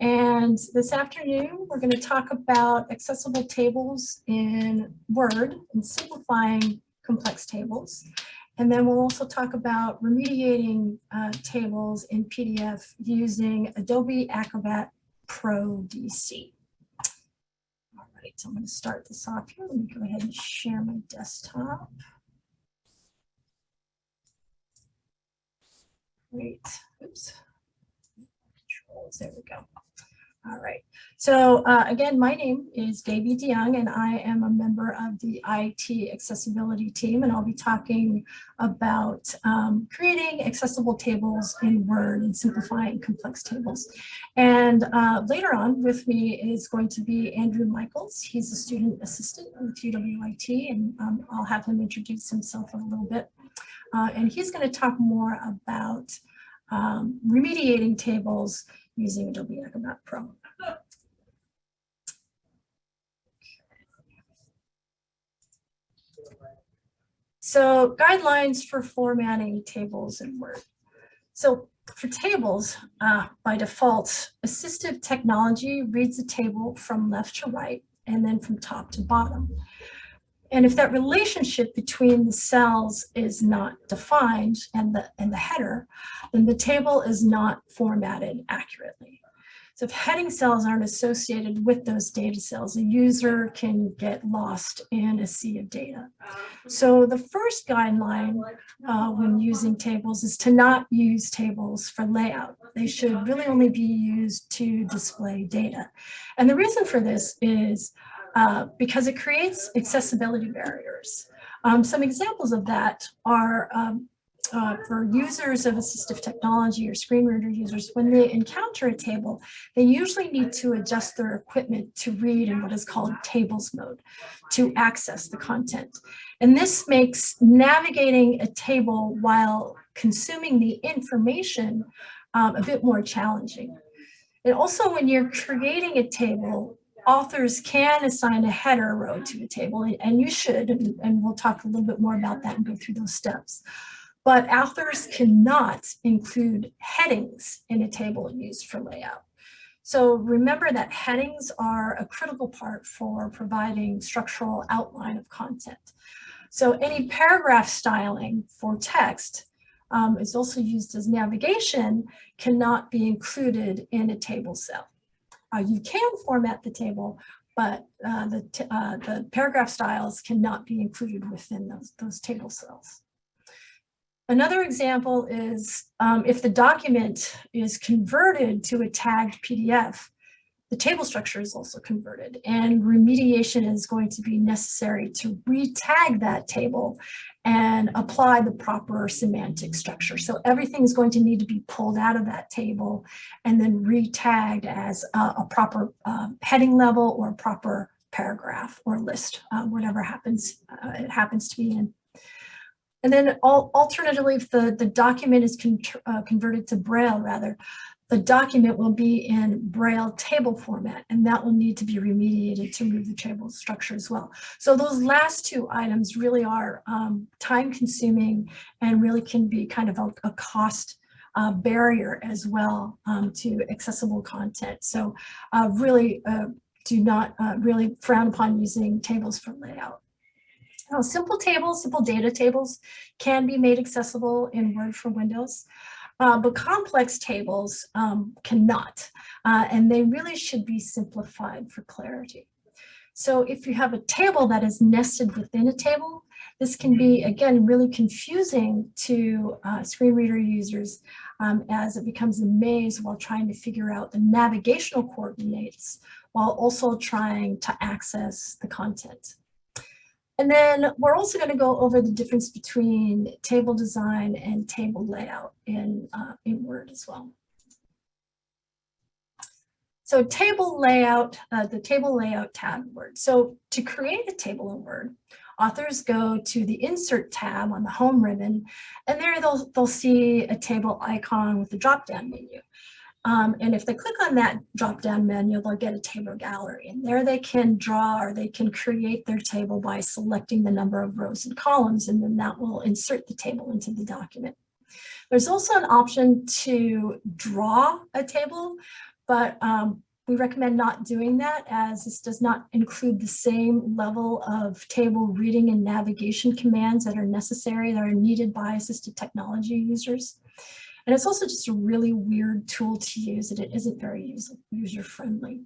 And this afternoon, we're going to talk about accessible tables in Word and simplifying complex tables. And then we'll also talk about remediating uh, tables in PDF using Adobe Acrobat Pro DC. All right, so I'm going to start this off here. Let me go ahead and share my desktop. Great. Oops. Controls. There we go. All right. So uh, again, my name is Davy DeYoung, and I am a member of the IT accessibility team, and I'll be talking about um, creating accessible tables in Word and simplifying complex tables. And uh, later on with me is going to be Andrew Michaels. He's a student assistant with UWIT, and um, I'll have him introduce himself in a little bit. Uh, and he's going to talk more about um, remediating tables using Adobe Acrobat Pro. So guidelines for formatting tables in Word. So for tables, uh, by default, assistive technology reads the table from left to right and then from top to bottom. And if that relationship between the cells is not defined and the, and the header, then the table is not formatted accurately. So if heading cells aren't associated with those data cells, a user can get lost in a sea of data. So the first guideline uh, when using tables is to not use tables for layout. They should really only be used to display data. And the reason for this is uh, because it creates accessibility barriers. Um, some examples of that are um, uh, for users of assistive technology or screen reader users, when they encounter a table, they usually need to adjust their equipment to read in what is called tables mode to access the content. And this makes navigating a table while consuming the information um, a bit more challenging. And also when you're creating a table, authors can assign a header row to a table, and you should, and, we'll talk a little bit more about that and go through those steps. But authors cannot include headings in a table used for layout. So remember that headings are a critical part for providing structural outline of content. So any paragraph styling for text um, is also used as navigation cannot be included in a table cell. Uh, you can format the table, but uh, the, uh, the paragraph styles cannot be included within those, those table cells. Another example is um, if the document is converted to a tagged PDF, the table structure is also converted and remediation is going to be necessary to re-tag that table and apply the proper semantic structure. So everything is going to need to be pulled out of that table and then re-tagged as a, a proper uh, heading level or proper paragraph or list, uh, whatever happens uh, it happens to be in. And then alternatively, if the, the document is con uh, converted to Braille rather, the document will be in Braille table format, and that will need to be remediated to move the table structure as well. So those last two items really are um, time consuming and really can be kind of a, a cost uh, barrier as well um, to accessible content. So uh, really uh, do not uh, really frown upon using tables for layout. Now, simple tables, simple data tables can be made accessible in Word for Windows. Uh, but complex tables um, cannot, uh, and they really should be simplified for clarity. So if you have a table that is nested within a table, this can be, again, really confusing to uh, screen reader users um, as it becomes a maze while trying to figure out the navigational coordinates while also trying to access the content. And then we're also going to go over the difference between table design and table layout in, uh, in Word as well. So table layout, uh, the table layout tab in Word. So to create a table in Word, authors go to the insert tab on the home ribbon, and there they'll, they'll see a table icon with a drop-down menu. Um, and if they click on that drop-down menu, they'll get a table gallery. And there they can draw or they can create their table by selecting the number of rows and columns, and then that will insert the table into the document. There's also an option to draw a table, but um, we recommend not doing that as this does not include the same level of table reading and navigation commands that are necessary, that are needed by assistive technology users. And it's also just a really weird tool to use and it isn't very user friendly.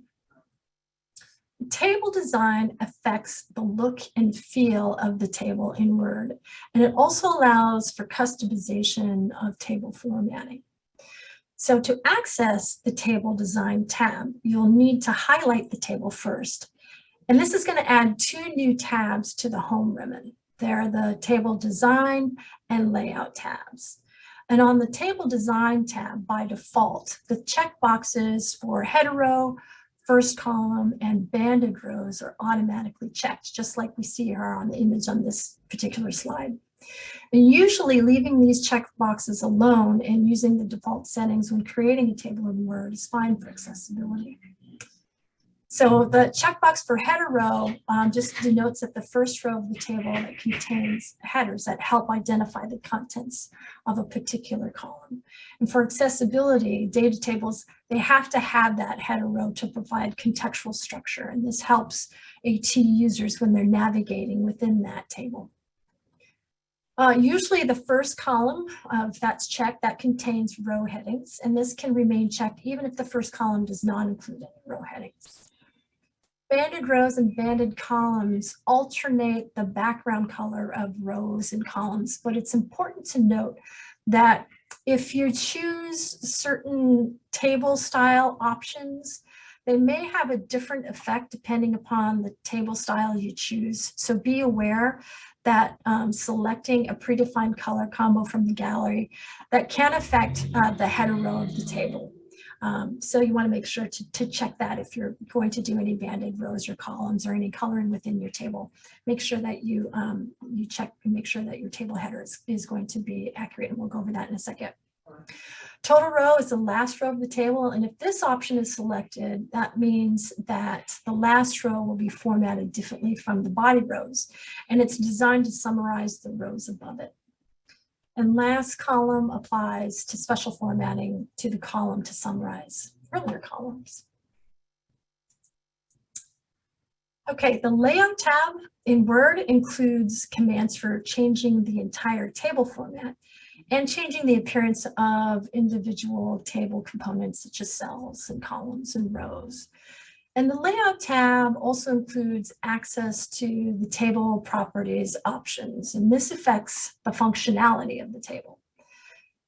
Table design affects the look and feel of the table in Word, and it also allows for customization of table formatting. So to access the table design tab, you'll need to highlight the table first. And this is going to add two new tabs to the home ribbon. They're the table design and layout tabs. And on the table design tab by default, the checkboxes for header row, first column and banded rows are automatically checked, just like we see here on the image on this particular slide. And usually leaving these check boxes alone and using the default settings when creating a table in Word is fine for accessibility. So the checkbox for header row um, just denotes that the first row of the table that contains headers that help identify the contents of a particular column. And for accessibility, data tables, they have to have that header row to provide contextual structure. And this helps AT users when they're navigating within that table. Uh, usually the first column of that's checked that contains row headings, and this can remain checked even if the first column does not include any row headings. Banded rows and banded columns alternate the background color of rows and columns, but it's important to note that if you choose certain table style options, they may have a different effect depending upon the table style you choose. So be aware that um, selecting a predefined color combo from the gallery that can affect uh, the header row of the table. Um, so you want to make sure to, to check that if you're going to do any banded rows or columns or any coloring within your table. Make sure that you um, you check and make sure that your table header is, is going to be accurate and we'll go over that in a second. Total row is the last row of the table and if this option is selected that means that the last row will be formatted differently from the body rows and it's designed to summarize the rows above it. And last column applies to special formatting to the column to summarize earlier columns. Okay, the layout tab in Word includes commands for changing the entire table format and changing the appearance of individual table components such as cells and columns and rows. And the layout tab also includes access to the table properties options, and this affects the functionality of the table.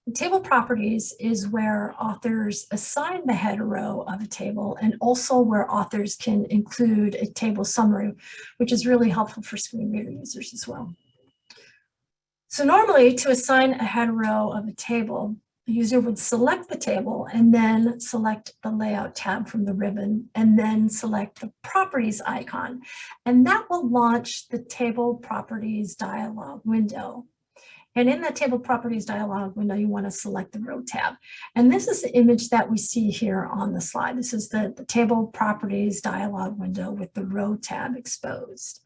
The table properties is where authors assign the header row of a table and also where authors can include a table summary, which is really helpful for screen reader users as well. So normally to assign a header row of a table, the user would select the table and then select the layout tab from the ribbon and then select the properties icon. And that will launch the table properties dialog window. And in that table properties dialog window, you want to select the row tab. And this is the image that we see here on the slide. This is the, the table properties dialog window with the row tab exposed.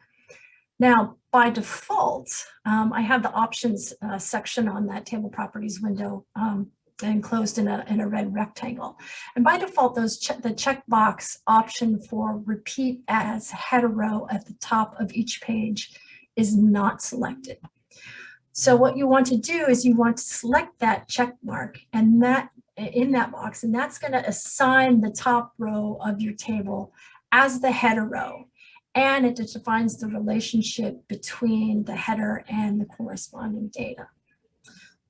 Now, by default, um, I have the options uh, section on that table properties window um, enclosed in a, in a red rectangle. And by default, those che the checkbox option for repeat as header row at the top of each page is not selected. So what you want to do is you want to select that check mark and that in that box, and that's going to assign the top row of your table as the header row and it defines the relationship between the header and the corresponding data.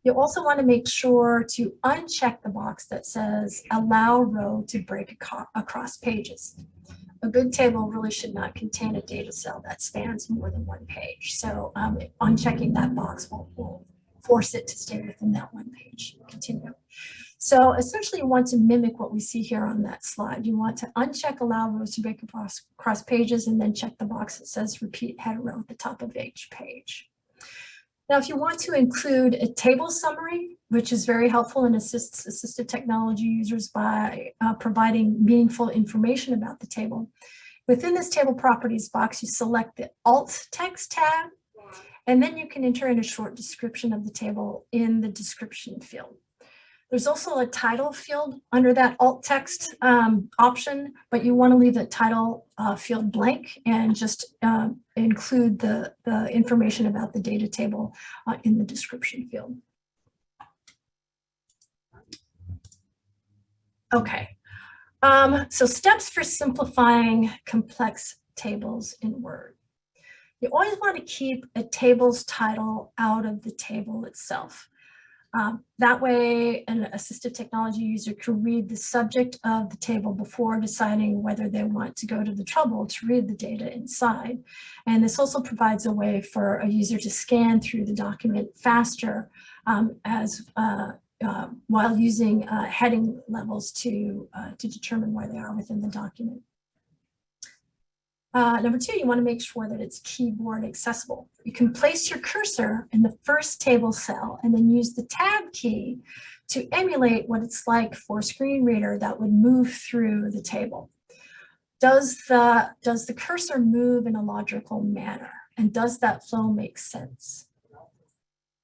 You also want to make sure to uncheck the box that says allow row to break across pages. A good table really should not contain a data cell that spans more than one page. So um, unchecking that box will, will force it to stay within that one page. Continue. So essentially you want to mimic what we see here on that slide. You want to uncheck allow rows to break across, across pages and then check the box that says repeat header row at the top of each page. Now, if you want to include a table summary, which is very helpful and assists assistive technology users by uh, providing meaningful information about the table, within this table properties box, you select the alt text tab, and then you can enter in a short description of the table in the description field. There's also a title field under that alt text um, option, but you want to leave the title uh, field blank and just uh, include the, the information about the data table uh, in the description field. Okay, um, so steps for simplifying complex tables in Word. You always want to keep a table's title out of the table itself. Um, that way, an assistive technology user can read the subject of the table before deciding whether they want to go to the trouble to read the data inside. And this also provides a way for a user to scan through the document faster um, as uh, uh, while using uh, heading levels to, uh, to determine where they are within the document. Uh, number two, you want to make sure that it's keyboard accessible. You can place your cursor in the first table cell and then use the tab key to emulate what it's like for a screen reader that would move through the table. Does the, does the cursor move in a logical manner? And does that flow make sense?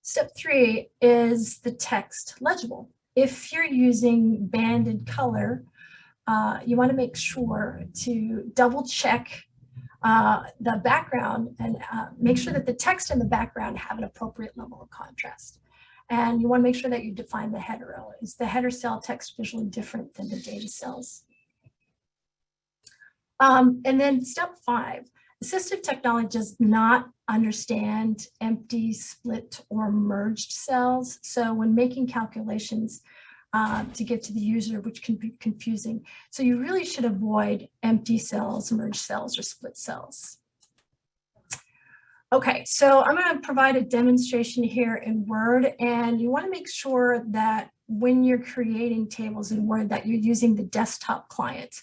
Step three is the text legible. If you're using banded color, uh, you want to make sure to double check uh, the background and uh, make sure that the text and the background have an appropriate level of contrast. And you want to make sure that you define the header. Is the header cell text visually different than the data cells? Um, and then step five, assistive technology does not understand empty, split, or merged cells. So when making calculations, uh, to get to the user, which can be confusing. So you really should avoid empty cells, merged cells, or split cells. Okay, so I'm going to provide a demonstration here in Word, and you want to make sure that when you're creating tables in Word that you're using the desktop client.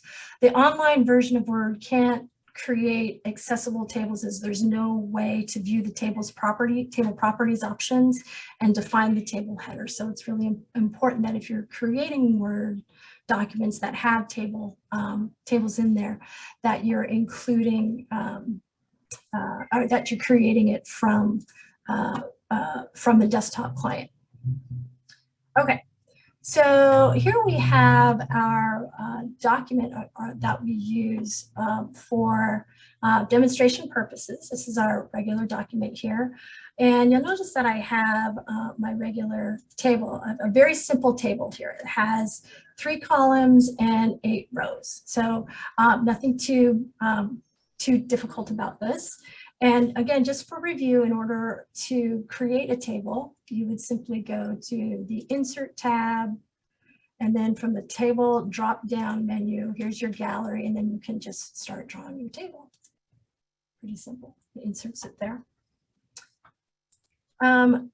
The online version of Word can't create accessible tables is there's no way to view the table's property, table properties options and define the table header. So it's really important that if you're creating Word documents that have table um, tables in there, that you're including, um, uh, or that you're creating it from, uh, uh, from the desktop client. Okay, so here we have our uh, document uh, uh, that we use um, for uh, demonstration purposes. This is our regular document here. And you'll notice that I have uh, my regular table, a, a, very simple table here. It has three columns and eight rows. So um, nothing too, um, too difficult about this. And again, just for review, in order to create a table, you would simply go to the Insert tab, and then from the table drop down menu, here's your gallery, and then you can just start drawing your table. Pretty simple, inserts it there. Um,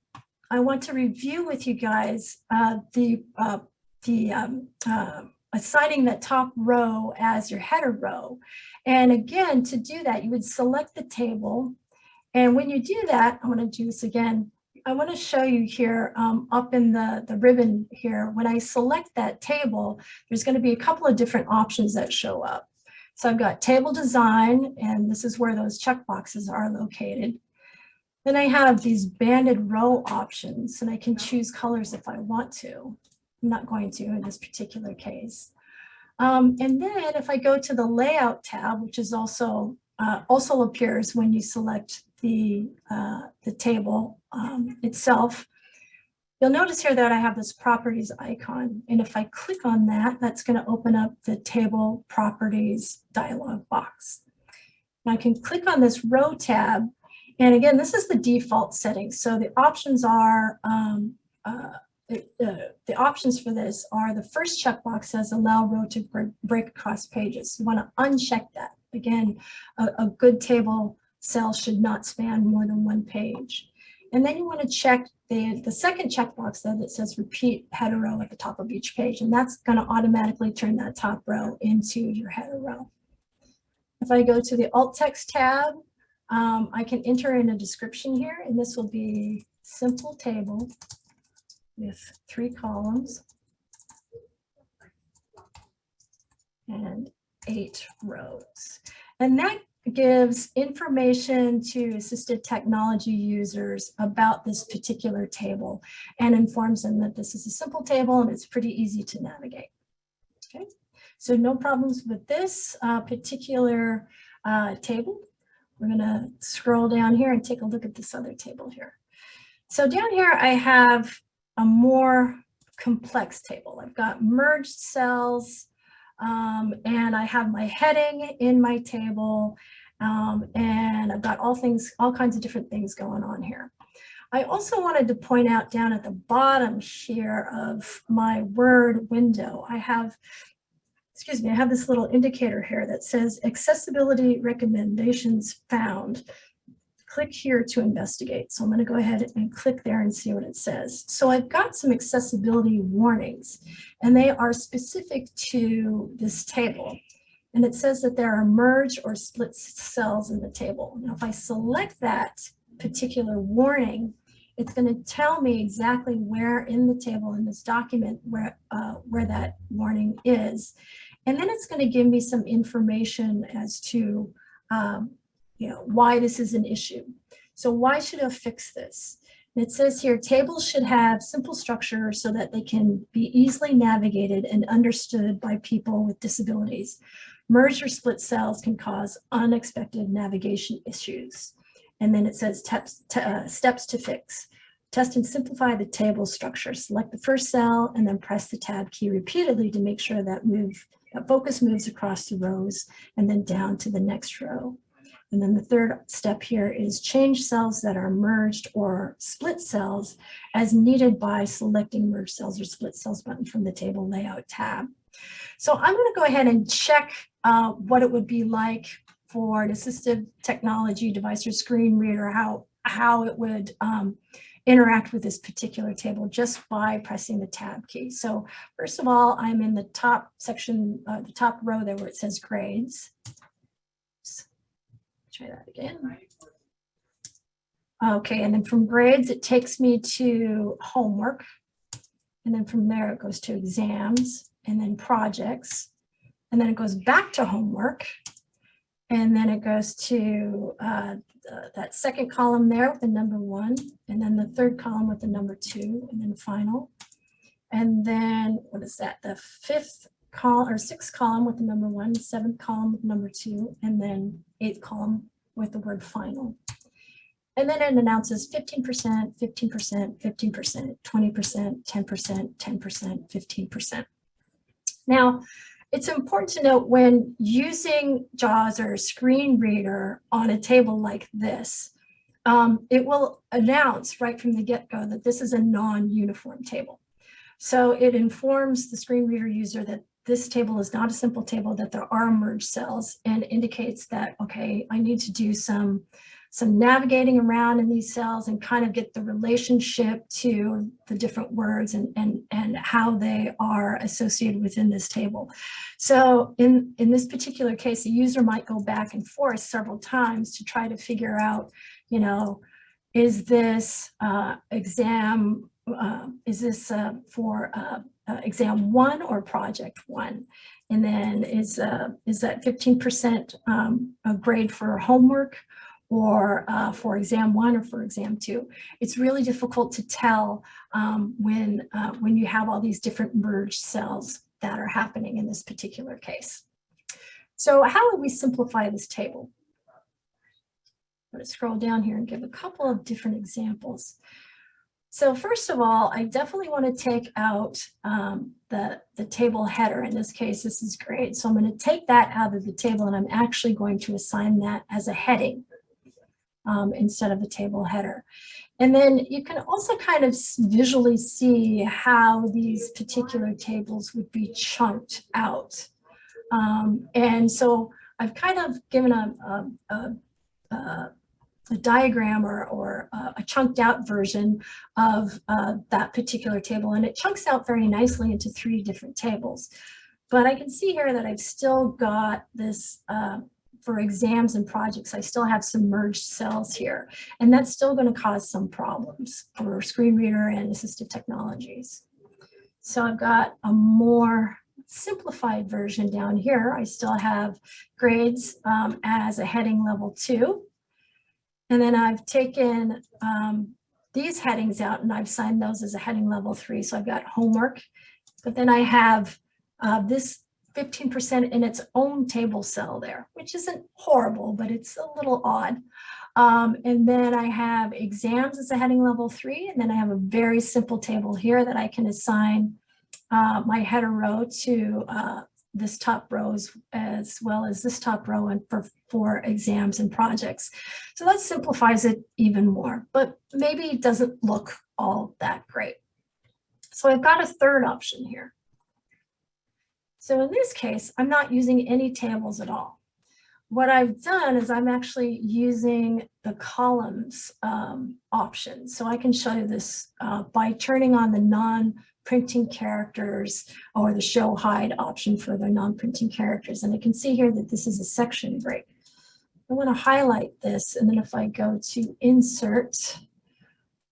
I want to review with you guys uh, the, uh, the um, uh, assigning that top row as your header row. And again, to do that, you would select the table. And when you do that, I'm going to do this again. I want to show you here um, up in the, the ribbon here, when I select that table, there's going to be a couple of different options that show up. So I've got table design, and this is where those checkboxes are located. Then I have these banded row options, and I can choose colors if I want to. I'm not going to in this particular case. Um, and then if I go to the layout tab, which is also uh, also appears when you select the, uh, the table um, itself, you'll notice here that I have this properties icon. And if I click on that, that's going to open up the table properties dialog box. And I can click on this row tab. And again, this is the default setting. So the options are um, uh, the, the, options for this are the first checkbox says allow row to break across pages. You want to uncheck that. Again, a, a good table cell should not span more than one page. And then you want to check the, the second checkbox though that says repeat header row at the top of each page. And that's going to automatically turn that top row into your header row. If I go to the alt text tab, um, I can enter in a description here, and this will be simple table with three columns and eight rows. And that gives information to assistive technology users about this particular table and informs them that this is a simple table and it's pretty easy to navigate. Okay, so no problems with this uh, particular uh, table. We're going to scroll down here and take a look at this other table here. So down here I have a more complex table. I've got merged cells um, and I have my heading in my table um, and I've got all things, all kinds of different things going on here. I also wanted to point out down at the bottom here of my Word window, I have, excuse me, I have this little indicator here that says accessibility recommendations found click here to investigate. So I'm going to go ahead and click there and see what it says. So I've got some accessibility warnings and they are specific to this table. And it says that there are merge or split cells in the table. Now, if I select that particular warning, it's going to tell me exactly where in the table in this document where, uh, where that warning is. And then it's going to give me some information as to um, you know, why this is an issue. So why should I fix this? It says here, tables should have simple structure so that they can be easily navigated and understood by people with disabilities. Merge or split cells can cause unexpected navigation issues. And then it says steps to, uh, steps to fix. Test and simplify the table structure. Select the first cell and then press the tab key repeatedly to make sure that move that focus moves across the rows and then down to the next row. And then the third step here is change cells that are merged or split cells as needed by selecting merge cells or split cells button from the table layout tab. So I'm going to go ahead and check uh, what it would be like for an assistive technology device or screen reader, how, how it would um, interact with this particular table just by pressing the tab key. So first of all, I'm in the top section, uh, the top row there where it says grades try that again. Okay, and then from grades, it takes me to homework. And then from there, it goes to exams and then projects. And then it goes back to homework. And then it goes to uh, that second column there with the number one, and then the third column with the number two, and then final. And then what is that? The fifth or sixth column with the number one, seventh column with number two, and then eighth column with the word final. And then it announces 15%, 15%, 15%, 20%, 10%, 10%, 15%. Now, it's important to note when using JAWS or screen reader on a table like this, um, it will announce right from the get-go that this is a non-uniform table. So it informs the screen reader user that this table is not a simple table, that there are merged cells and indicates that, okay, I need to do some, some navigating around in these cells and kind of get the relationship to the different words and, and, and how they are associated within this table. So in, in this particular case, the user might go back and forth several times to try to figure out, you know, is this uh, exam, uh, is this uh, for uh, exam one or project one? And then is, uh, is that 15% um, a grade for homework or uh, for exam one or for exam two? It's really difficult to tell um, when, uh, when you have all these different merged cells that are happening in this particular case. So how would we simplify this table? I'm going to scroll down here and give a couple of different examples. So first of all, I definitely want to take out um, the, the table header. In this case, this is great. So I'm going to take that out of the table and I'm actually going to assign that as a heading um, instead of a table header. And then you can also kind of visually see how these particular tables would be chunked out. Um, and so I've kind of given a, a, a, a a diagram or, or uh, a chunked out version of uh, that particular table. And it chunks out very nicely into three different tables. But I can see here that I've still got this, uh, for exams and projects, I still have some merged cells here. And that's still going to cause some problems for screen reader and assistive technologies. So I've got a more, simplified version down here. I still have grades um, as a heading level two. And then I've taken um, these headings out and I've signed those as a heading level three. So I've got homework, but then I have uh, this 15% in its own table cell there, which isn't horrible, but it's a little odd. Um, and then I have exams as a heading level three, and then I have a very simple table here that I can assign uh, my header row to uh, this top rows as well as this top row and for, for exams and projects. So that simplifies it even more, but maybe it doesn't look all that great. So I've got a third option here. So in this case, I'm not using any tables at all. What I've done is I'm actually using the columns um, option. So I can show you this uh, by turning on the non printing characters or the show hide option for the non-printing characters. And I can see here that this is a section break. I want to highlight this and then if I go to insert,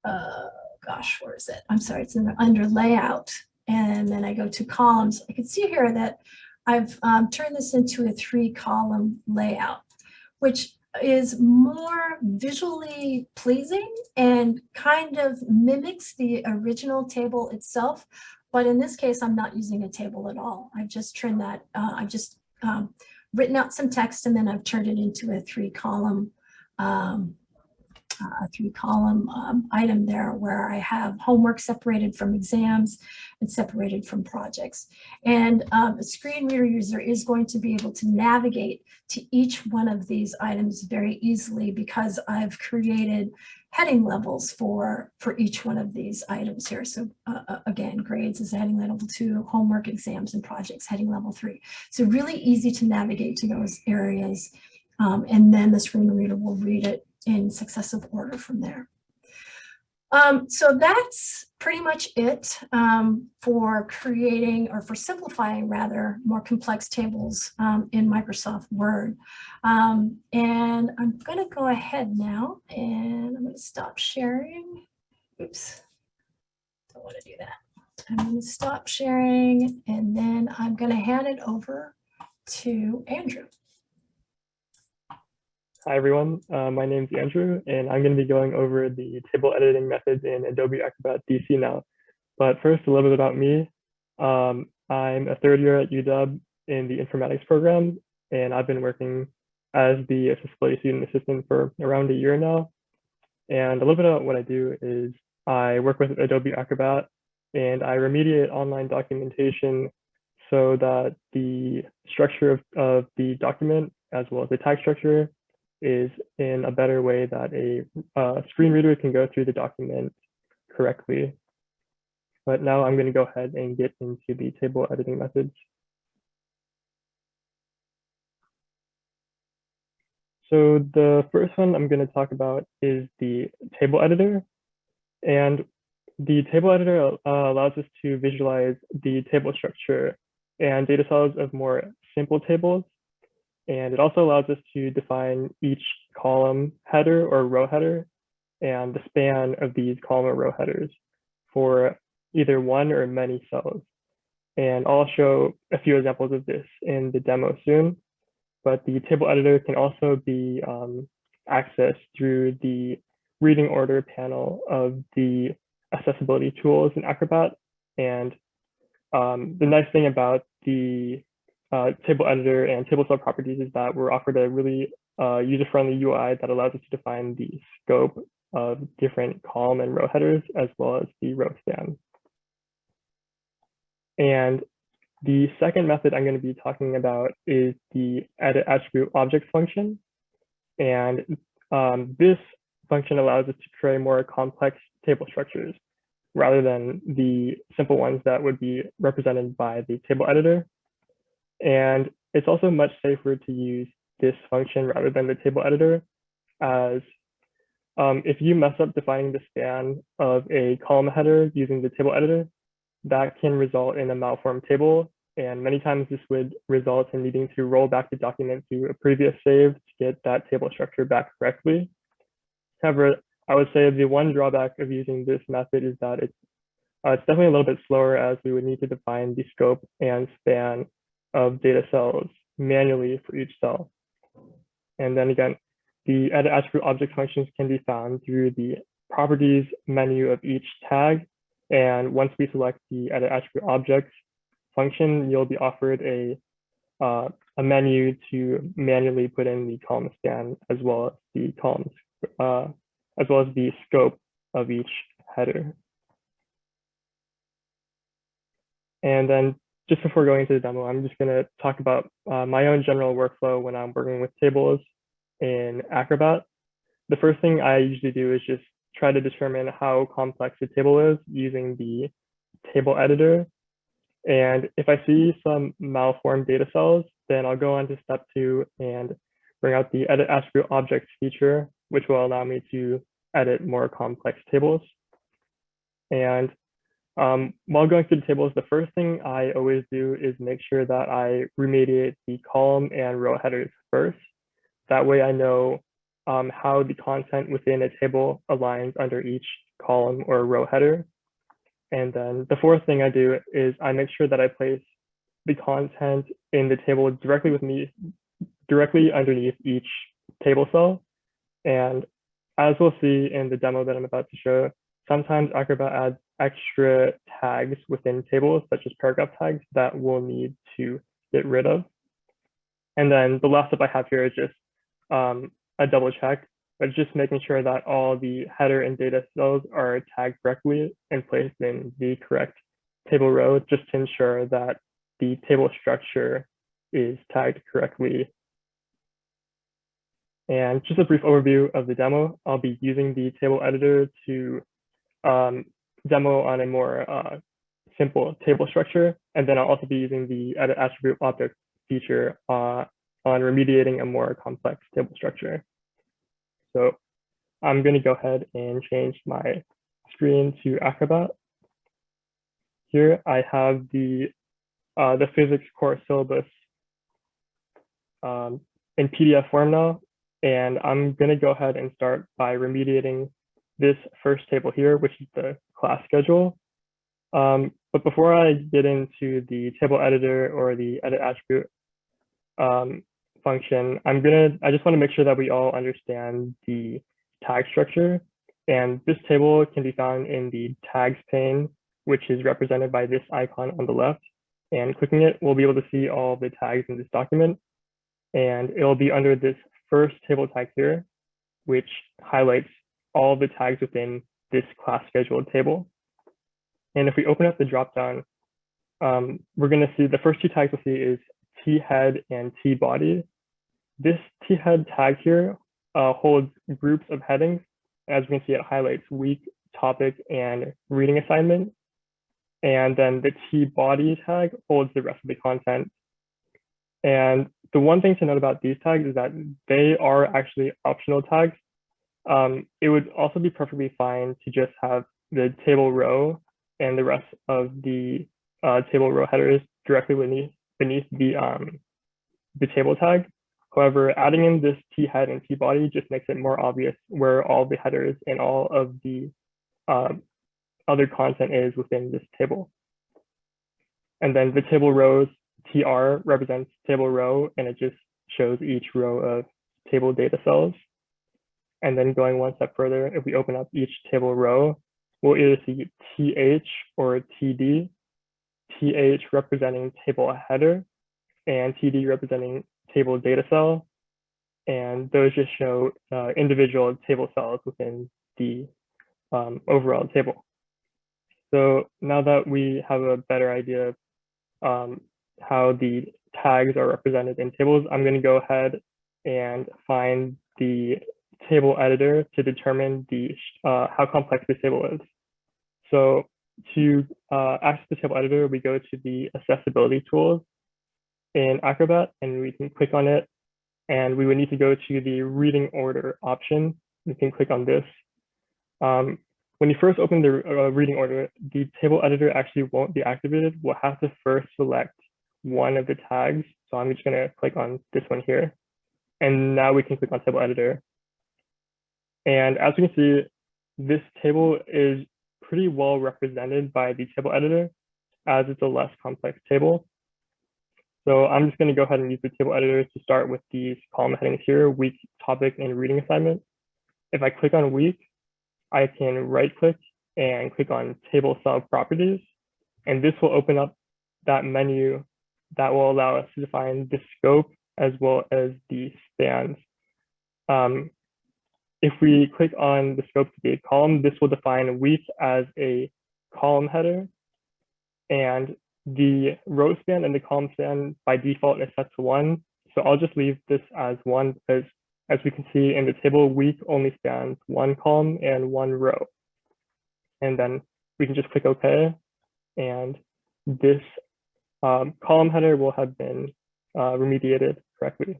uh, gosh, where is it? I'm sorry, it's in the, under layout. And then I go to columns. I can see here that I've um, turned this into a three column layout, which is more visually pleasing and kind of mimics the original table itself. But in this case, I'm not using a table at all. I've just turned that, uh, I've just um, written out some text and then I've turned it into a three column um, a three column um, item there where I have homework separated from exams and separated from projects. And um, a screen reader user is going to be able to navigate to each one of these items very easily because I've created heading levels for, for each one of these items here. So uh, uh again, grades is heading level two, homework, exams, and projects heading level three. So really easy to navigate to those areas. Um, and then the screen reader will read it in successive order from there. Um, so that's pretty much it um, for creating or for simplifying rather more complex tables um, in Microsoft Word. Um, and I'm going to go ahead now and I'm going to stop sharing. Oops, don't want to do that. I'm going to stop sharing and then I'm going to hand it over to Andrew. Hi everyone, uh, my name is Andrew and I'm going to be going over the table editing methods in Adobe Acrobat DC now. But first, a little bit about me. Um, I'm a third year at UW in the informatics program and I've been working as the accessibility student assistant for around a year now. And a little bit about what I do is I work with Adobe Acrobat and I remediate online documentation so that the structure of, of the document as well as the tag structure is in a better way that a uh, screen reader can go through the document correctly. But now I'm going to go ahead and get into the table editing methods. So the first one I'm going to talk about is the table editor. And the table editor uh, allows us to visualize the table structure and data cells of more simple tables and it also allows us to define each column header or row header and the span of these column or row headers for either one or many cells. And I'll show a few examples of this in the demo soon, but the table editor can also be um, accessed through the reading order panel of the accessibility tools in Acrobat. And um, the nice thing about the uh, table editor and table cell properties is that we're offered a really uh, user-friendly UI that allows us to define the scope of different column and row headers as well as the row span. And the second method I'm going to be talking about is the edit attribute object function. And um, this function allows us to create more complex table structures rather than the simple ones that would be represented by the table editor. And it's also much safer to use this function rather than the table editor as um, if you mess up defining the span of a column header using the table editor, that can result in a malformed table. And many times this would result in needing to roll back the document to a previous save to get that table structure back correctly. However, I would say the one drawback of using this method is that it's Uh, it's definitely a little bit slower as we would need to define the scope and span of data cells manually for each cell. And then again, the edit attribute object functions can be found through the properties menu of each tag. And once we select the edit attribute objects function, you'll be offered a, uh, a menu to manually put in the column span as well as the columns, uh, as well as the scope of each header. And then just before going into the demo, I'm just going to talk about uh, my own general workflow when I'm working with tables in Acrobat. The first thing I usually do is just try to determine how complex a table is using the table editor. And if I see some malformed data cells, then I'll go on to step two and bring out the edit attribute objects feature, which will allow me to edit more complex tables. And um, while going through the tables, the first thing I always do is make sure that I remediate the column and row headers first. That way I know um, how the content within a table aligns under each column or row header. And then the fourth thing I do is I make sure that I place the content in the table directly with me, directly underneath each table cell. And as we'll see in the demo that I'm about to show, sometimes Acrobat adds extra tags within tables, such as paragraph tags that we'll need to get rid of. And then the last step I have here is just um, a double check, but just making sure that all the header and data cells are tagged correctly and placed in the correct table row, just to ensure that the table structure is tagged correctly. And just a brief overview of the demo, I'll be using the table editor to um, demo on a more uh, simple table structure. And then I'll also be using the edit attribute object feature uh, on remediating a more complex table structure. So I'm going to go ahead and change my screen to Acrobat. Here I have the uh, the physics course syllabus um, in PDF form now, and I'm going to go ahead and start by remediating this first table here, which is the class schedule. Um, but before I get into the table editor or the edit attribute um, function, I'm gonna, I just wanna make sure that we all understand the tag structure. And this table can be found in the tags pane, which is represented by this icon on the left. And clicking it, we'll be able to see all the tags in this document. And it'll be under this first table tag here, which highlights all the tags within this class scheduled table. And if we open up the dropdown, um, we're going to see the first two tags we'll see is T head and T body. This T head tag here uh, holds groups of headings. As we can see, it highlights week, topic, and reading assignment. And then the T body tag holds the rest of the content. And the one thing to note about these tags is that they are actually optional tags. Um, it would also be perfectly fine to just have the table row and the rest of the uh, table row headers directly beneath, beneath the, um, the table tag. However, adding in this T head and T body just makes it more obvious where all the headers and all of the um, other content is within this table. And then the table rows, TR represents table row, and it just shows each row of table data cells. And then going one step further, if we open up each table row, we'll either see TH or TD, TH representing table header and TD representing table data cell. And those just show uh, individual table cells within the um, overall table. So now that we have a better idea of um, how the tags are represented in tables, I'm going to go ahead and find the table editor to determine the uh, how complex the table is. So to uh, access the table editor, we go to the accessibility tools in Acrobat and we can click on it. And we would need to go to the reading order option. We can click on this. Um, when you first open the uh, reading order, the table editor actually won't be activated. We'll have to first select one of the tags. So I'm just gonna click on this one here. And now we can click on table editor. And as we can see, this table is pretty well represented by the table editor as it's a less complex table. So I'm just going to go ahead and use the table editor to start with these column headings here, week, topic, and reading assignment. If I click on week, I can right click and click on table cell properties. And this will open up that menu that will allow us to define the scope as well as the spans. Um, if we click on the scope to be a column, this will define week as a column header. And the row span and the column span by default is set to one. So I'll just leave this as one because as we can see in the table, week only spans one column and one row. And then we can just click OK. And this um, column header will have been uh, remediated correctly.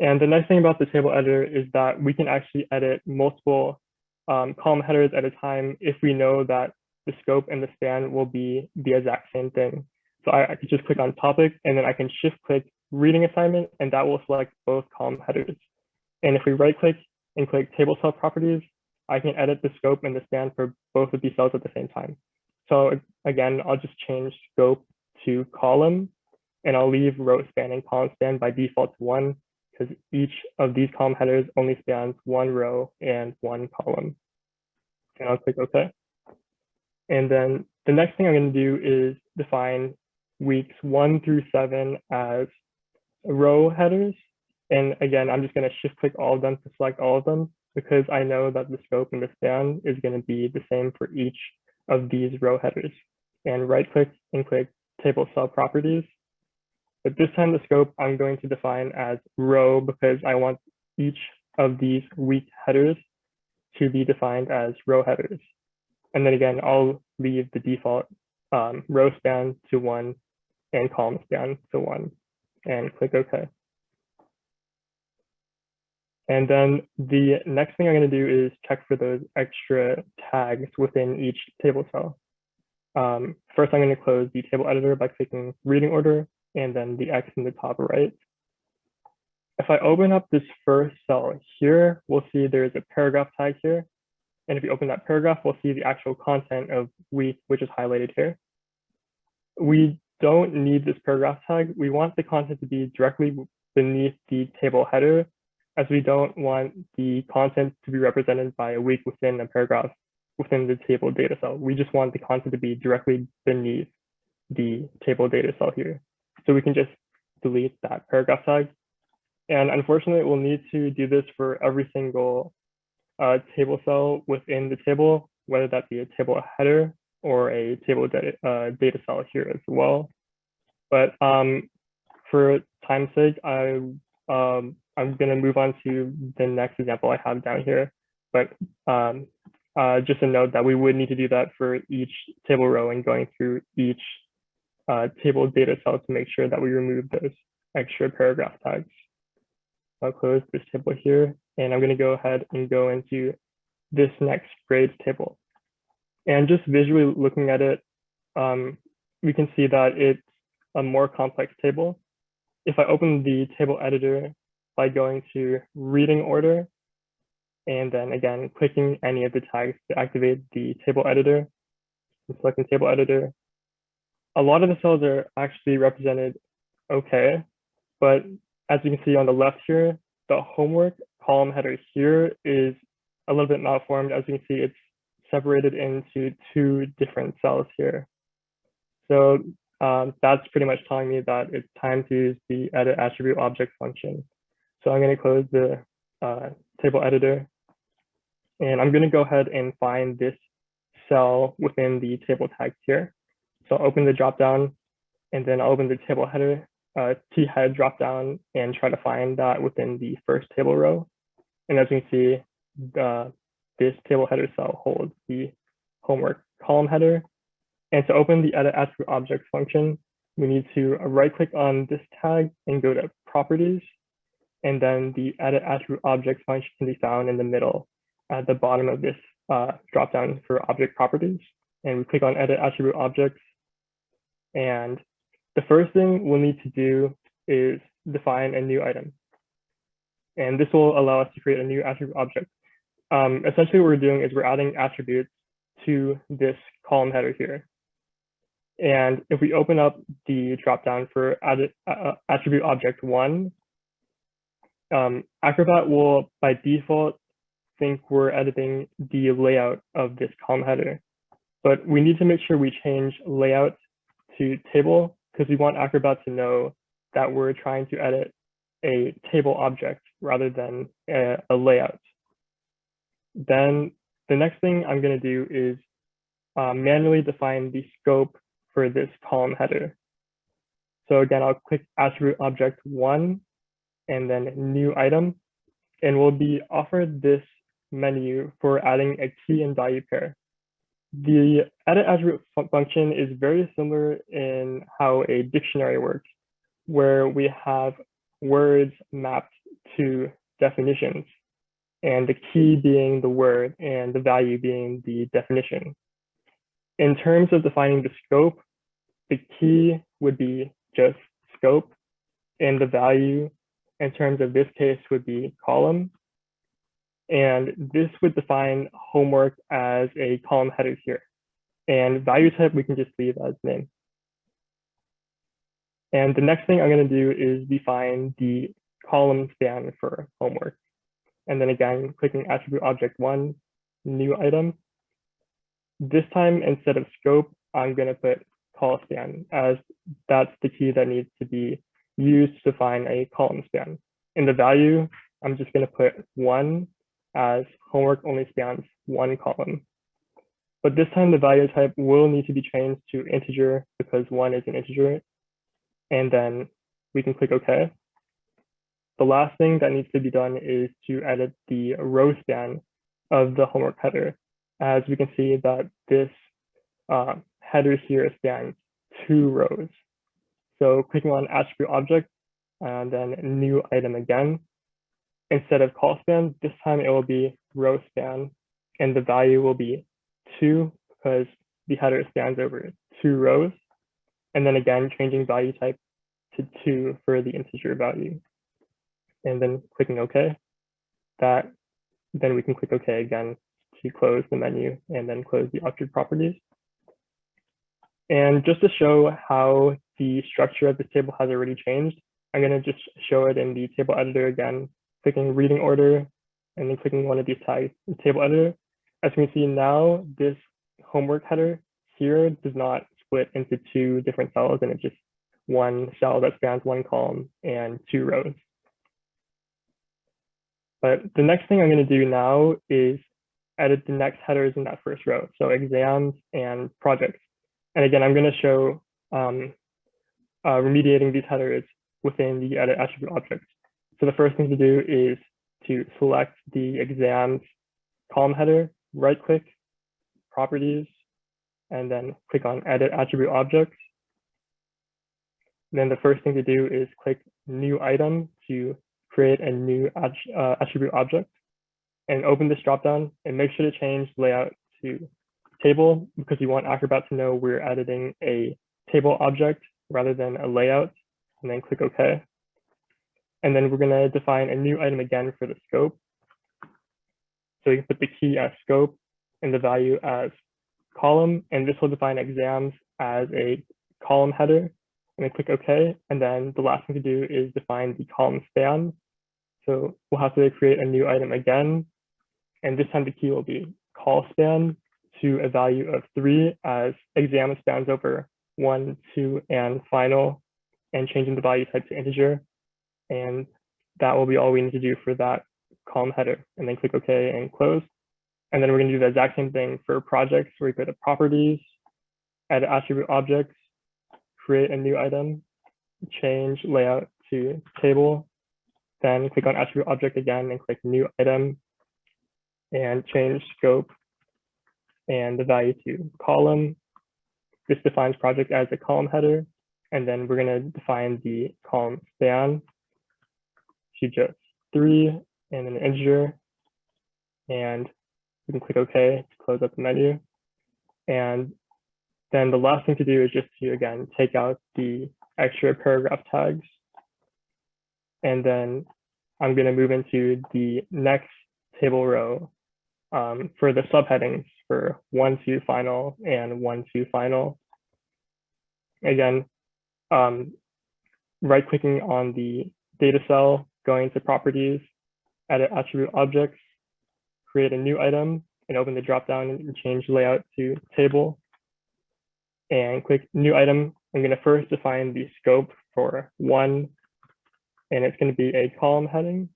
And the nice thing about the table editor is that we can actually edit multiple um, column headers at a time if we know that the scope and the span will be the exact same thing. So I, I could just click on topic and then I can shift click reading assignment and that will select both column headers. And if we right click and click table cell properties, I can edit the scope and the span for both of these cells at the same time. So again, I'll just change scope to column and I'll leave row span and column span by default to one because each of these column headers only spans one row and one column. And I'll click OK. And then the next thing I'm going to do is define weeks one through seven as row headers. And again, I'm just going to shift click all of them to select all of them because I know that the scope and the span is going to be the same for each of these row headers. And right click and click table cell properties. But this time the scope I'm going to define as row because I want each of these week headers to be defined as row headers. And then again, I'll leave the default um, row span to one and column span to one and click OK. And then the next thing I'm going to do is check for those extra tags within each table cell. Um, first, I'm going to close the table editor by clicking reading order and then the X in the top right. If I open up this first cell here, we'll see there's a paragraph tag here. And if you open that paragraph, we'll see the actual content of week, which is highlighted here. We don't need this paragraph tag. We want the content to be directly beneath the table header, as we don't want the content to be represented by a week within a paragraph within the table data cell. We just want the content to be directly beneath the table data cell here. So we can just delete that paragraph tag. And unfortunately, we'll need to do this for every single uh, table cell within the table, whether that be a table header or a table data, uh, data cell here as well. But um, for time's sake, I, um, I'm going to move on to the next example I have down here. But um, uh, just a note that we would need to do that for each table row and going through each uh, table data cell to make sure that we remove those extra paragraph tags. I'll close this table here, and I'm going to go ahead and go into this next grades table. And just visually looking at it, um, we can see that it's a more complex table. If I open the table editor by going to reading order, and then again, clicking any of the tags to activate the table editor, selecting table editor, a lot of the cells are actually represented okay, but as you can see on the left here, the homework column header here is a little bit malformed. As you can see, it's separated into two different cells here. So um, that's pretty much telling me that it's time to use the edit attribute object function. So I'm going to close the uh, table editor. And I'm going to go ahead and find this cell within the table tags here. So I'll open the dropdown and then I'll open the table header uh, T head dropdown and try to find that within the first table row. And as you can see, the, this table header cell holds the homework column header. And to open the edit attribute object function, we need to right click on this tag and go to properties. And then the edit attribute object function can be found in the middle at the bottom of this uh, dropdown for object properties. And we click on edit attribute objects and the first thing we'll need to do is define a new item. And this will allow us to create a new attribute object. Um, essentially what we're doing is we're adding attributes to this column header here. And if we open up the dropdown for added, uh, attribute object one, um, Acrobat will by default think we're editing the layout of this column header. But we need to make sure we change layout to table because we want Acrobat to know that we're trying to edit a table object rather than a, a layout. Then the next thing I'm going to do is uh, manually define the scope for this column header. So again, I'll click attribute object one and then new item, and we'll be offered this menu for adding a key and value pair. The edit attribute function is very similar in how a dictionary works, where we have words mapped to definitions, and the key being the word and the value being the definition. In terms of defining the scope, the key would be just scope, and the value in terms of this case would be column. And this would define homework as a column header here. And value type, we can just leave as name. And the next thing I'm going to do is define the column span for homework. And then again, clicking attribute object one, new item. This time, instead of scope, I'm going to put col span as that's the key that needs to be used to define a column span. In the value, I'm just going to put one as homework only spans one column. But this time the value type will need to be changed to integer because one is an integer. And then we can click OK. The last thing that needs to be done is to edit the row span of the homework header. As we can see that this uh, header here spans two rows. So clicking on attribute object and then new item again, instead of col span, this time it will be row span and the value will be two because the header spans over two rows. And then again, changing value type to two for the integer value. And then clicking OK. That then we can click OK again to close the menu and then close the object properties. And just to show how the structure of this table has already changed, I'm going to just show it in the table editor again clicking reading order, and then clicking one of these tags in table editor. As you can see now, this homework header here does not split into two different cells, and it's just one cell that spans one column and two rows. But the next thing I'm going to do now is edit the next headers in that first row, so exams and projects. And again, I'm going to show um, uh, remediating these headers within the edit attribute object. So the first thing to do is to select the exams column header, right click, properties, and then click on edit attribute objects. Then the first thing to do is click new item to create a new uh, attribute object and open this dropdown and make sure to change layout to table because you want Acrobat to know we're editing a table object rather than a layout and then click OK. And then we're going to define a new item again for the scope. So we can put the key as scope and the value as column, and this will define exams as a column header. And then click OK. And then the last thing to do is define the column span. So we'll have to create a new item again. And this time the key will be col span to a value of three as exam spans over one, two, and final, and changing the value type to integer. And that will be all we need to do for that column header. And then click OK and close. And then we're going to do the exact same thing for projects where we go to properties, add attribute objects, create a new item, change layout to table, then click on attribute object again and click new item and change scope and the value to column. This defines project as a column header. And then we're going to define the column span just three and an integer. And we can click OK to close up the menu. And then the last thing to do is just to, again, take out the extra paragraph tags. And then I'm going to move into the next table row um, for the subheadings for one to final and one to final. Again, um, right clicking on the data cell, going to properties, edit attribute objects, create a new item and open the dropdown and change layout to table. And click new item. I'm going to first define the scope for one, and it's going to be a column heading.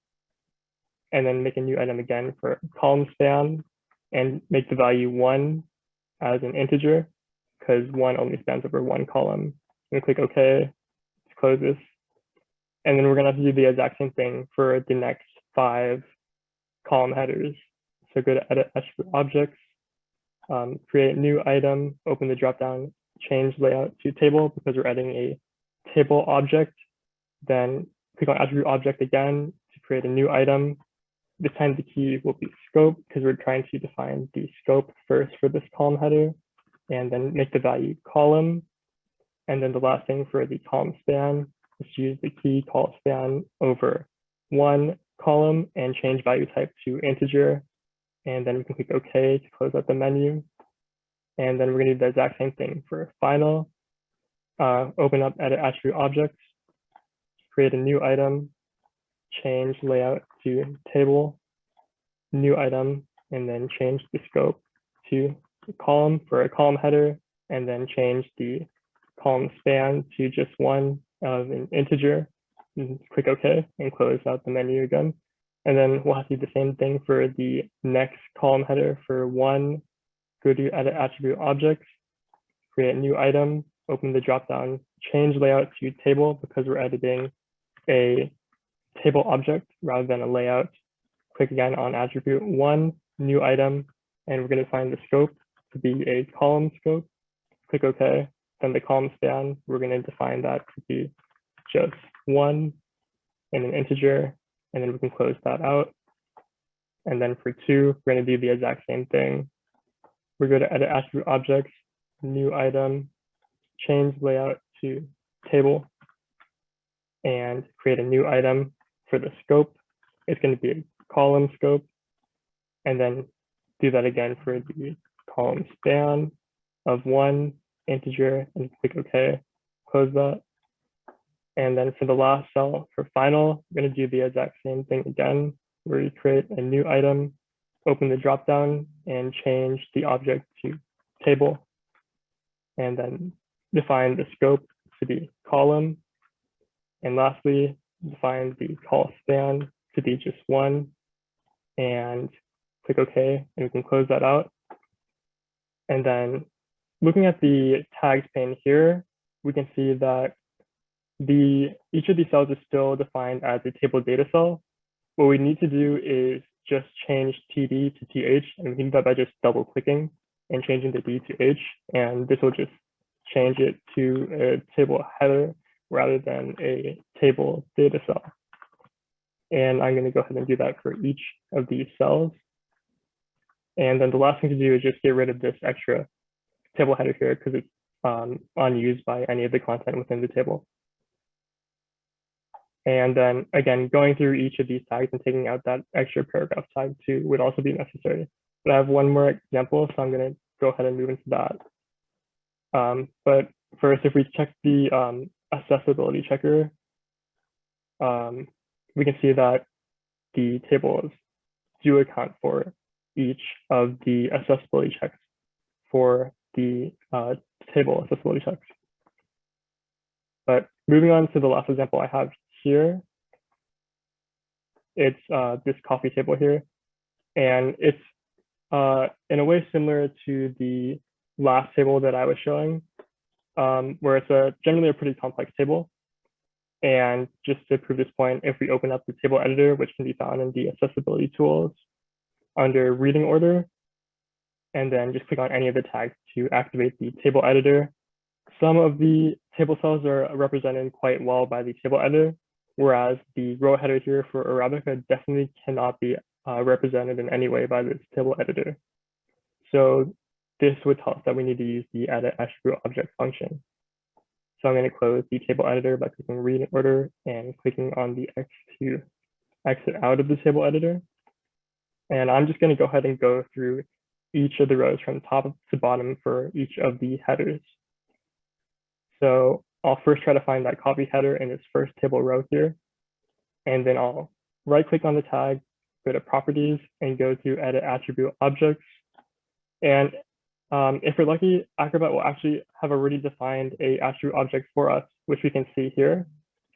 And then make a new item again for column span and make the value one as an integer because one only spans over one column. I'm going to click OK, Let's close this. And then we're going to have to do the exact same thing for the next five column headers. So go to edit objects, um, create new item, open the dropdown, change layout to table because we're adding a table object. Then click on attribute object again to create a new item. This time the key will be scope because we're trying to define the scope first for this column header and then make the value column. And then the last thing for the column span to use the key col span over one column and change value type to integer. And then we can click OK to close out the menu. And then we're going to do the exact same thing for final. Uh, open up edit attribute objects, create a new item, change layout to table, new item, and then change the scope to column for a column header, and then change the column span to just one of an integer. And click OK and close out the menu again. And then we'll have to do the same thing for the next column header for one, go to edit attribute objects, create a new item, open the dropdown, change layout to table because we're editing a table object rather than a layout. Click again on attribute one, new item, and we're going to find the scope to be a column scope. Click OK. Then the column span, we're going to define that to be just one and an integer, and then we can close that out. And then for two, we're going to do the exact same thing. We're going to edit attribute objects, new item, change layout to table, and create a new item for the scope. It's going to be a column scope, and then do that again for the column span of one integer and click OK, close that. And then for the last cell for final, we're going to do the exact same thing again, where you create a new item, open the dropdown and change the object to table. And then define the scope to be column. And lastly, define the col span to be just one and click OK, and we can close that out. And then looking at the tags pane here, we can see that the each of these cells is still defined as a table data cell. What we need to do is just change TD to TH, and we can do that by just double clicking and changing the D to H, and this will just change it to a table header rather than a table data cell. And I'm going to go ahead and do that for each of these cells. And then the last thing to do is just get rid of this extra table header here because it's um, unused by any of the content within the table. And then again, going through each of these tags and taking out that extra paragraph tag too would also be necessary. But I have one more example, so I'm going to go ahead and move into that. Um, but first, if we check the um, accessibility checker, um, we can see that the tables do account for each of the accessibility checks for the uh, table accessibility checks. But moving on to the last example I have here, it's uh, this coffee table here. And it's uh, in a way similar to the last table that I was showing, um, where it's a generally a pretty complex table. And just to prove this point, if we open up the table editor, which can be found in the accessibility tools under reading order, and then just click on any of the tags to activate the table editor. Some of the table cells are represented quite well by the table editor, whereas the row header here for Arabica definitely cannot be uh, represented in any way by this table editor. So this would tell us that we need to use the edit attribute object function. So I'm going to close the table editor by clicking read in order and clicking on the X to exit out of the table editor. And I'm just going to go ahead and go through each of the rows from top to bottom for each of the headers. So I'll first try to find that copy header in this first table row here. And then I'll right click on the tag, go to properties and go to edit attribute objects. And um, if we're lucky, Acrobat will actually have already defined a attribute object for us, which we can see here.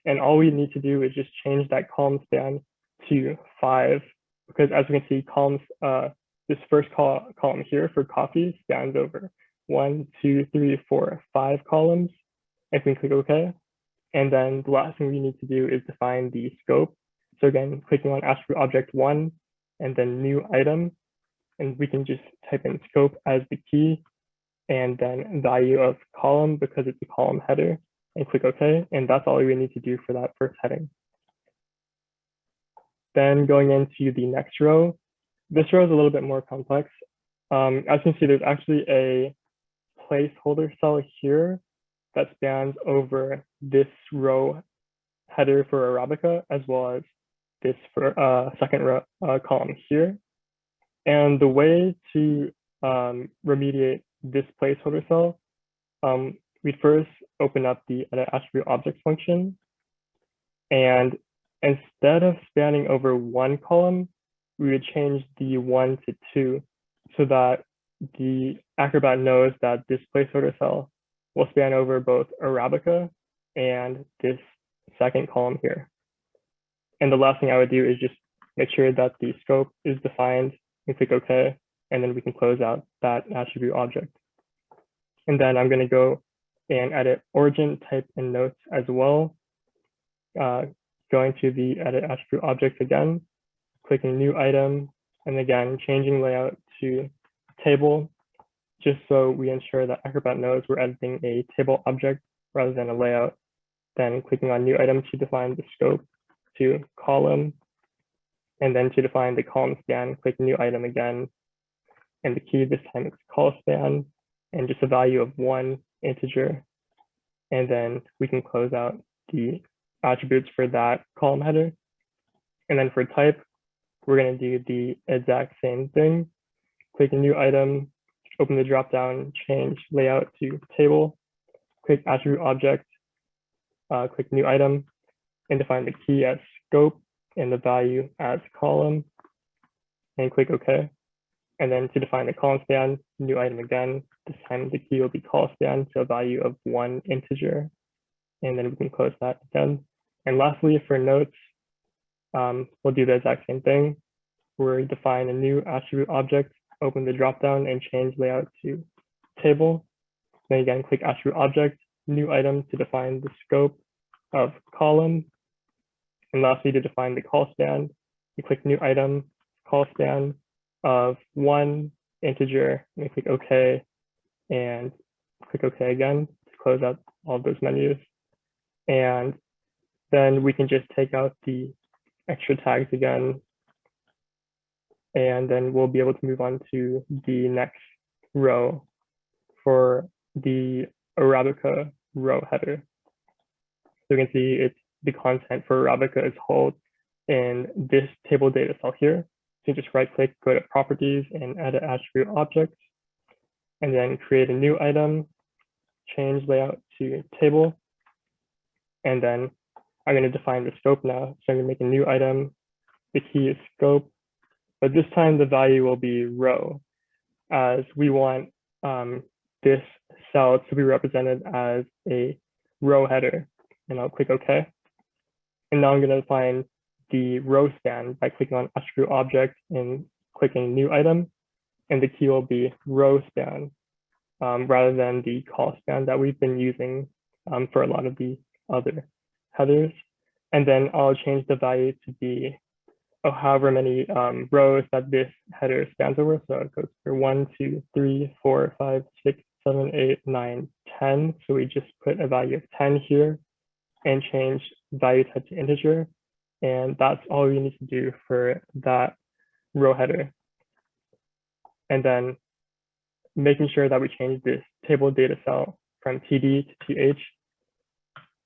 And all we need to do is just change that column span to five, because as we can see, columns, uh, this first col column here for coffee spans over one, two, three, four, five columns. If we click OK, and then the last thing we need to do is define the scope. So again, clicking on attribute object one, and then new item, and we can just type in scope as the key, and then value of column because it's a column header, and click OK. And that's all we need to do for that first heading. Then going into the next row, this row is a little bit more complex. Um, as you can see, there's actually a placeholder cell here that spans over this row header for Arabica, as well as this for uh, second row uh, column here. And the way to um, remediate this placeholder cell, um, we'd first open up the edit attribute object function. And instead of spanning over one column, we would change the one to two so that the Acrobat knows that this placeholder cell will span over both Arabica and this second column here. And the last thing I would do is just make sure that the scope is defined and click OK, and then we can close out that attribute object. And then I'm going to go and edit origin type and notes as well. Uh, going to the edit attribute object again, clicking new item, and again, changing layout to table, just so we ensure that Acrobat knows we're editing a table object rather than a layout. Then clicking on new item to define the scope to column. And then to define the column span, click new item again. And the key this time is col span and just a value of one integer. And then we can close out the attributes for that column header. And then for type, we're going to do the exact same thing. Click a new item, open the dropdown, change layout to table, click attribute object, uh, click new item, and define the key as scope and the value as column, and click OK. And then to define the column span, new item again, this time the key will be col span, so a value of one integer. And then we can close that again. And lastly, for notes, um, we'll do the exact same thing. We'll define a new attribute object, open the dropdown and change layout to table. Then again, click attribute object, new item to define the scope of column. And lastly, to define the col span, you click new item, col span of one integer, and you click OK, and click OK again to close out all those menus. And then we can just take out the extra tags again. And then we'll be able to move on to the next row for the Arabica row header. So you can see it's the content for Arabica is held in this table data cell here. So you just right click, go to properties and edit attribute objects, and then create a new item, change layout to table, and then I'm going to define the scope now. So I'm going to make a new item. The key is scope, but this time the value will be row as we want um, this cell to be represented as a row header. And I'll click OK. And now I'm going to define the row span by clicking on attribute object and clicking new item. And the key will be row span um, rather than the col span that we've been using um, for a lot of the other headers. And then I'll change the value to be oh, however many um, rows that this header spans over. So it goes for one, two, three, four, five, six, seven, eight, nine, 10. So we just put a value of 10 here and change value type to integer. And that's all we need to do for that row header. And then making sure that we change this table data cell from TD to TH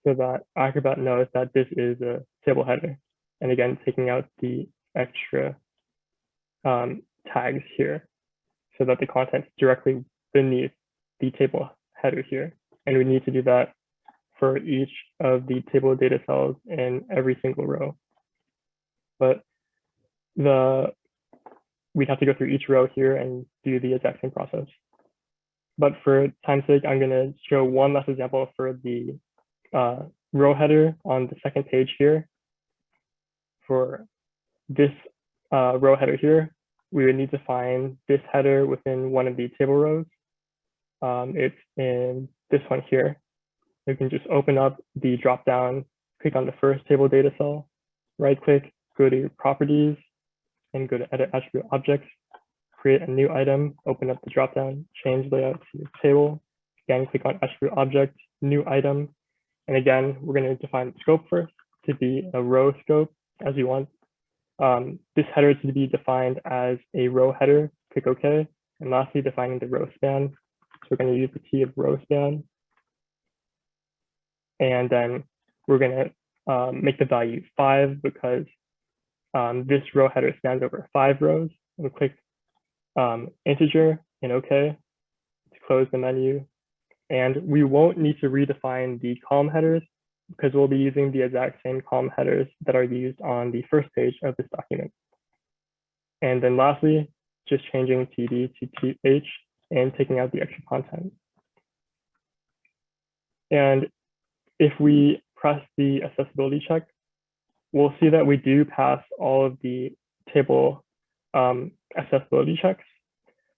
so that Acrobat knows that this is a table header. And again, taking out the extra um, tags here. so that the content's directly beneath the table header here. And we need to do that for each of the table data cells in every single row. But the we'd have to go through each row here and do the exact same process. But for time's sake, I'm going to show one last example for the uh, row header on the second page here. For this uh, row header here, we would need to find this header within one of the table rows. Um, it's in this one here. You can just open up the drop down, click on the first table data cell, right click, go to properties, and go to edit attribute objects, create a new item, open up the drop down, change layout to table. Again, click on attribute object, new item. And again, we're going to define the scope first to be a row scope as you want. Um, this header is to be defined as a row header, click OK. And lastly, defining the row span. So we're going to use the key of row span. And then we're going to um, make the value five because um, this row header spans over five rows. And click um, integer and OK to close the menu. And we won't need to redefine the column headers because we'll be using the exact same column headers that are used on the first page of this document. And then lastly, just changing TD to TH and taking out the extra content. And if we press the accessibility check, we'll see that we do pass all of the table um, accessibility checks.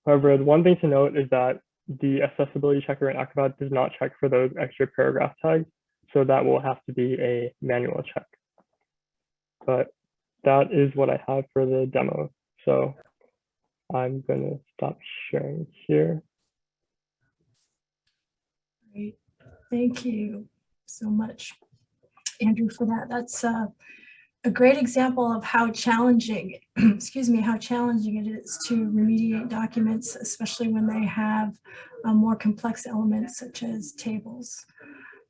However, the one thing to note is that the accessibility checker in Acrobat does not check for those extra paragraph tags. So that will have to be a manual check. But that is what I have for the demo. So I'm going to stop sharing here. Great. Thank you so much, Andrew, for that. That's uh, a great example of how challenging, excuse me, how challenging it is to remediate documents, especially when they have uh, more complex elements such as tables.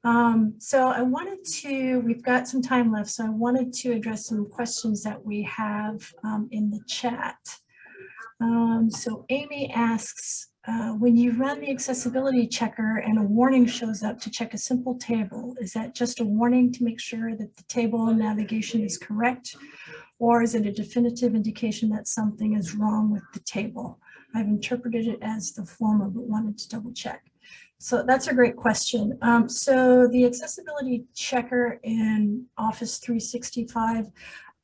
Um, so I wanted to, we've got some time left, so I wanted to address some questions that we have um, in the chat. Um, so Amy asks, uh, when you run the accessibility checker and a warning shows up to check a simple table, is that just a warning to make sure that the table navigation is correct? Or is it a definitive indication that something is wrong with the table? I've interpreted it as the former, but wanted to double check. So that's a great question. Um, so the accessibility checker in Office 365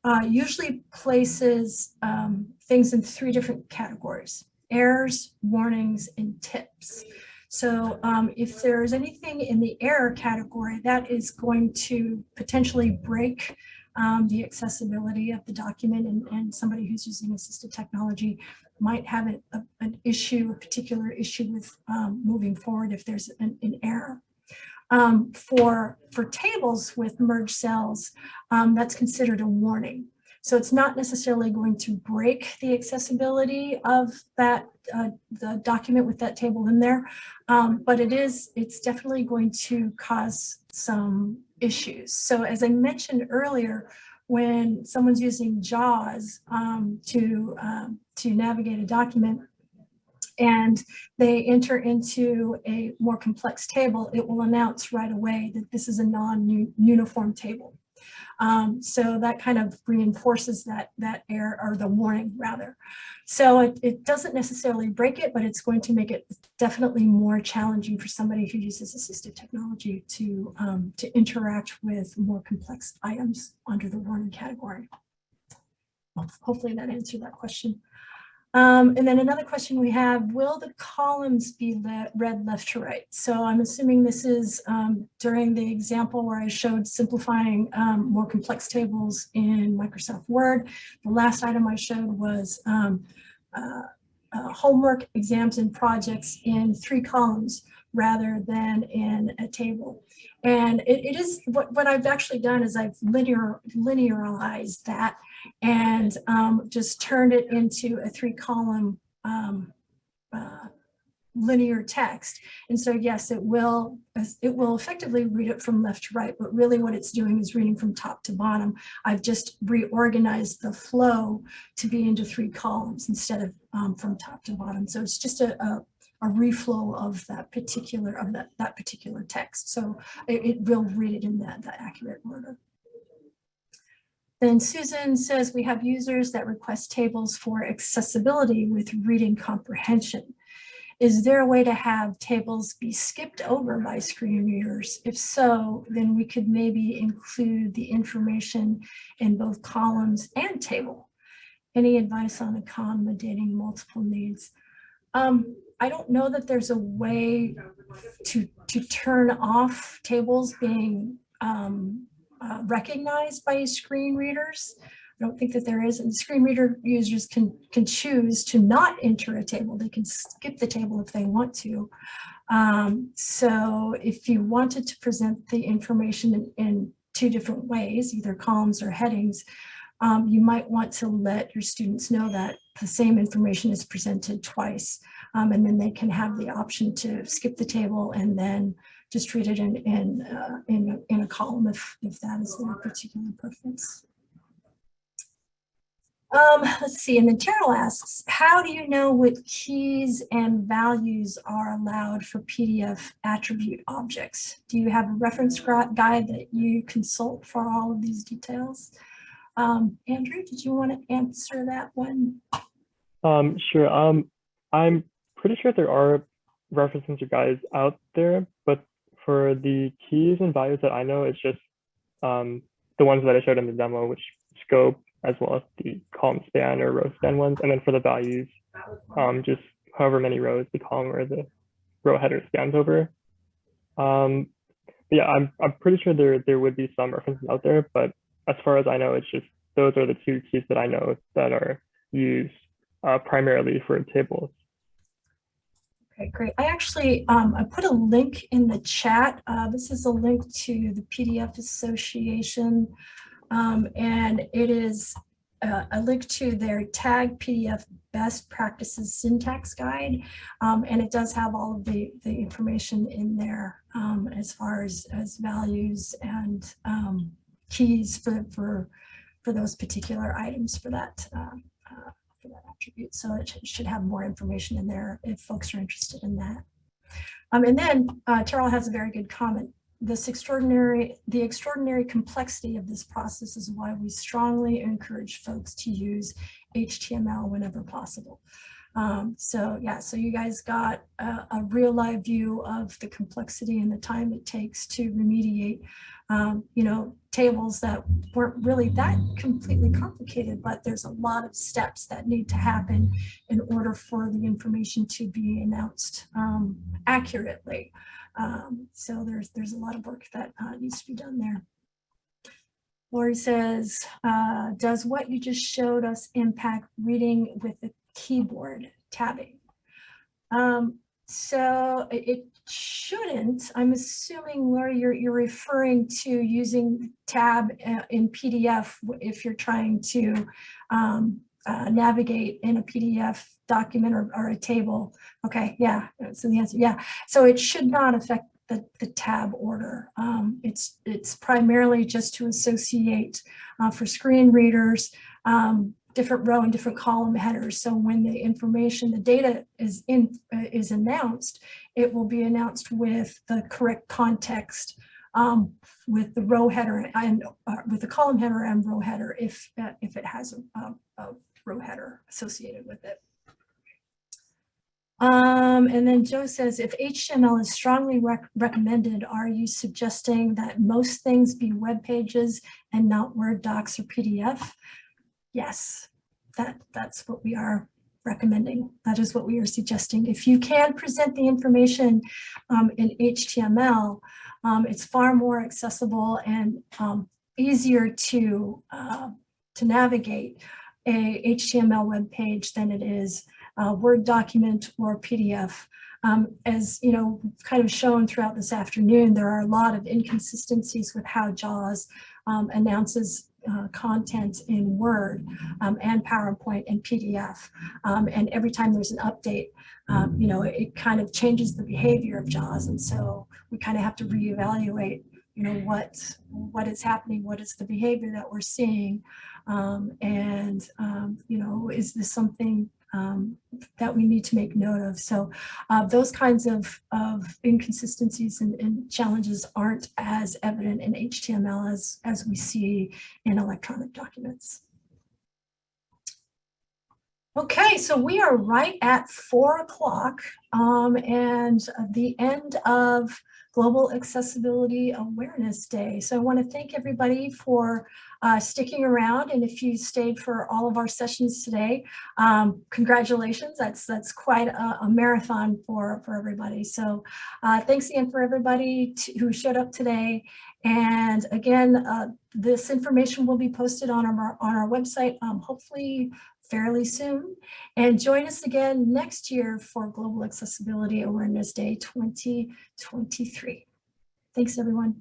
uh, usually places um, things in three different categories errors, warnings, and tips. So um, if there's anything in the error category, that is going to potentially break um, the accessibility of the document and, and, somebody who's using assistive technology might have an, a, an issue, a particular issue with um, moving forward if there's an, an error. Um, for, for tables with merged cells, um, that's considered a warning. So it's not necessarily going to break the accessibility of that uh, the document with that table in there, um, but it is it's definitely going to cause some issues. So as I mentioned earlier, when someone's using JAWS um, to um, to navigate a document, and they enter into a more complex table, it will announce right away that this is a non-uniform table. Um, so that kind of reinforces that, that error or the warning rather. So it, it doesn't necessarily break it, but it's going to make it definitely more challenging for somebody who uses assistive technology to, um, to interact with more complex items under the warning category. Hopefully that answered that question. Um, and then another question we have, will the columns be le read left to right? So I'm assuming this is um, during the example where I showed simplifying um, more complex tables in Microsoft Word. The last item I showed was um, uh, uh, homework, exams, and projects in three columns rather than in a table. And it, it is what, what I've actually done is I've linear linearized that and um, just turned it into a three column um, uh, linear text. And so yes, it will, it will effectively read it from left to right, but really what it's doing is reading from top to bottom. I've just reorganized the flow to be into three columns instead of um, from top to bottom. So it's just a, a, a reflow of that particular of that, that particular text. So it, it will read it in that, that accurate order. Then Susan says we have users that request tables for accessibility with reading comprehension. Is there a way to have tables be skipped over by screen readers? If so, then we could maybe include the information in both columns and table. Any advice on accommodating multiple needs? Um, I don't know that there's a way to, to turn off tables being um, uh, recognized by screen readers. I don't think that there is, and screen reader users can, can choose to not enter a table. They can skip the table if they want to. Um, so if you wanted to present the information in, in two different ways, either columns or headings, um, you might want to let your students know that the same information is presented twice. Um, and then they can have the option to skip the table and then just read it in, in, uh, in, in a column if, if that is their particular preference. Um, let's see, and then Terrell asks, how do you know what keys and values are allowed for PDF attribute objects? Do you have a reference guide that you consult for all of these details? Um, Andrew, did you want to answer that one? Um, sure. Um, I'm pretty sure there are references or guides out there, but for the keys and values that I know, it's just um, the ones that I showed in the demo, which scope, as well as the column span or row span ones. And then for the values, um, just however many rows the column or the row header spans over. Um, yeah, I'm, I'm pretty sure there, there would be some references out there, but as far as I know, it's just those are the two keys that I know that are used uh, primarily for tables. Okay, great. I actually, um, I put a link in the chat. Uh, this is a link to the PDF Association, um, and it is uh, a link to their tag PDF best practices syntax guide. Um, and it does have all of the, the information in there um, as far as, as values and um, keys for, for, for those particular items for that, uh, uh, for that attribute. So it should have more information in there if folks are interested in that. Um, and then uh, Terrell has a very good comment. This extraordinary, the extraordinary complexity of this process is why we strongly encourage folks to use HTML whenever possible. Um, so yeah, so you guys got a, a, real live view of the complexity and the time it takes to remediate, um, you know, tables that weren't really that completely complicated, but there's a lot of steps that need to happen in order for the information to be announced um, accurately. Um, so there's there's a lot of work that uh, needs to be done there. Lori says, uh, does what you just showed us impact reading with the keyboard tabbing? Um, so it shouldn't. I'm assuming, Lori, you're, you're referring to using tab uh, in PDF if you're trying to um, uh, navigate in a PDF document or, or, a table. Okay, yeah, so the answer, yeah. So it should not affect the, the tab order. Um, it's, it's primarily just to associate uh, for screen readers um, different row and different column headers. So when the information, the data is in uh, is announced, it will be announced with the correct context um, with the row header and uh, with the column header and row header if uh, if it has a, a, a, row header associated with it. Um, and then Joe says, if HTML is strongly rec recommended, are you suggesting that most things be web pages and not Word docs or PDF? Yes, that, that's what we are recommending. That is what we are suggesting. If you can present the information um, in HTML, um, it's far more accessible and um, easier to, uh, to navigate a HTML web page than it is a Word document or PDF. Um, as you know, kind of shown throughout this afternoon, there are a lot of inconsistencies with how JAWS um, announces uh, content in Word um, and PowerPoint and PDF. Um, and every time there's an update, um, you know, it kind of changes the behavior of JAWS. And so we kind of have to reevaluate, you know, what, what is happening, what is the behavior that we're seeing. Um, and, um, you know, is this something um, that we need to make note of. So uh, those kinds of, of inconsistencies and, and, challenges aren't as evident in HTML as, as we see in electronic documents. Okay, so we are right at four o'clock um, and the end of Global Accessibility Awareness Day. So I want to thank everybody for uh, sticking around. And if you stayed for all of our sessions today, um, congratulations. That's that's quite a, a, marathon for, for everybody. So uh, thanks again for everybody who showed up today. And again, uh, this information will be posted on our, on our website, um, hopefully fairly soon. And join us again next year for Global Accessibility Awareness Day 2023. Thanks, everyone.